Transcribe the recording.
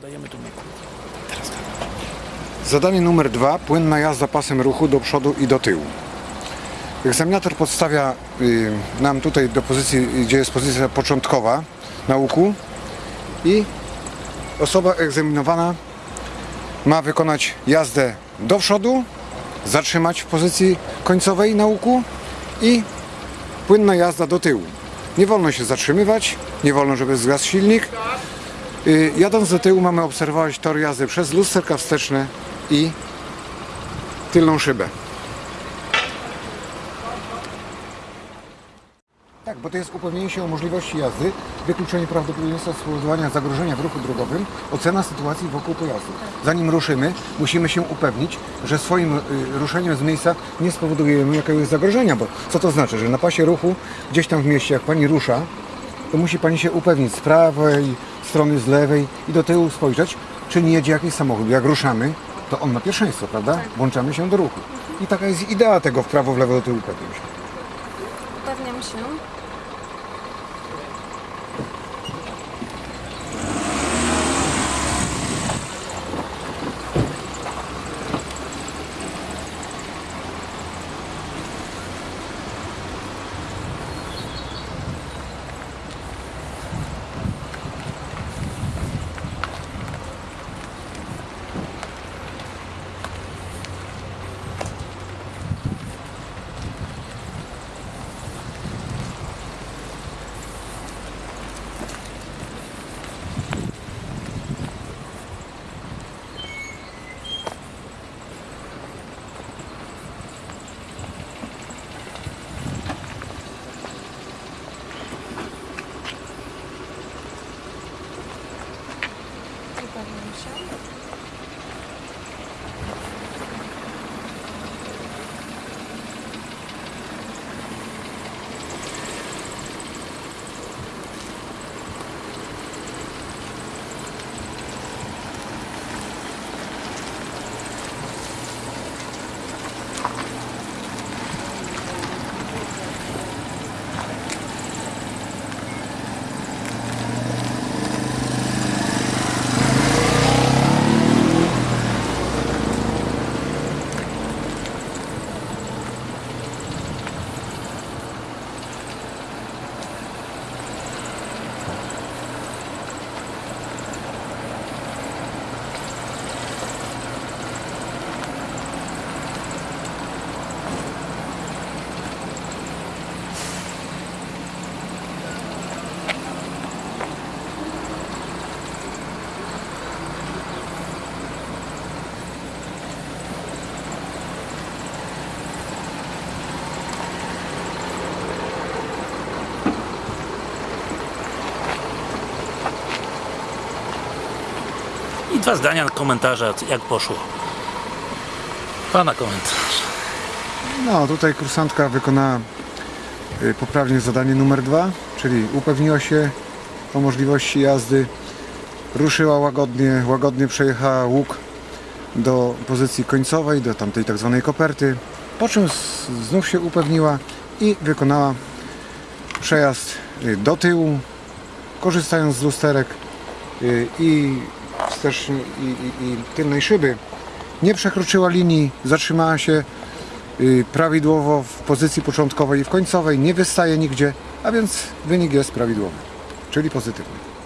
Dodajemy tu mikrofon. Zadanie numer dwa. Płynna jazda pasem ruchu do przodu i do tyłu. Egzaminator podstawia y, nam tutaj do pozycji, gdzie jest pozycja początkowa na łuku i osoba egzaminowana ma wykonać jazdę do przodu, zatrzymać w pozycji końcowej na łuku i płynna jazda do tyłu. Nie wolno się zatrzymywać, nie wolno, żeby zgasł silnik. Y, Jadąc do tyłu mamy obserwować tor jazdy przez lusterka wsteczne i tylną szybę. Tak, bo to jest upewnienie się o możliwości jazdy, wykluczenie prawdopodobieństwa spowodowania zagrożenia w ruchu drogowym, ocena sytuacji wokół pojazdu. Zanim ruszymy, musimy się upewnić, że swoim y, ruszeniem z miejsca nie spowodujemy jakiegoś zagrożenia, bo co to znaczy, że na pasie ruchu, gdzieś tam w mieście, jak Pani rusza, to musi Pani się upewnić z prawej strony, z lewej i do tyłu spojrzeć, czy nie jedzie jakiś samochód. Jak ruszamy, to on ma pierwszeństwo, prawda? Włączamy się do ruchu. I taka jest idea tego w prawo, w lewo, do tyłu upewnić się. Upewniam się. Павловича. Dwa zdania komentarza, jak poszło. Pana komentarz. No, tutaj kursantka wykonała y, poprawnie zadanie numer dwa, czyli upewniła się o możliwości jazdy, ruszyła łagodnie, łagodnie przejechała łuk do pozycji końcowej, do tamtej tak zwanej koperty, po czym znów się upewniła i wykonała przejazd y, do tyłu, korzystając z lusterek y, i wstecznej i, i, i tylnej szyby. Nie przekroczyła linii, zatrzymała się y, prawidłowo w pozycji początkowej i w końcowej, nie wystaje nigdzie, a więc wynik jest prawidłowy, czyli pozytywny.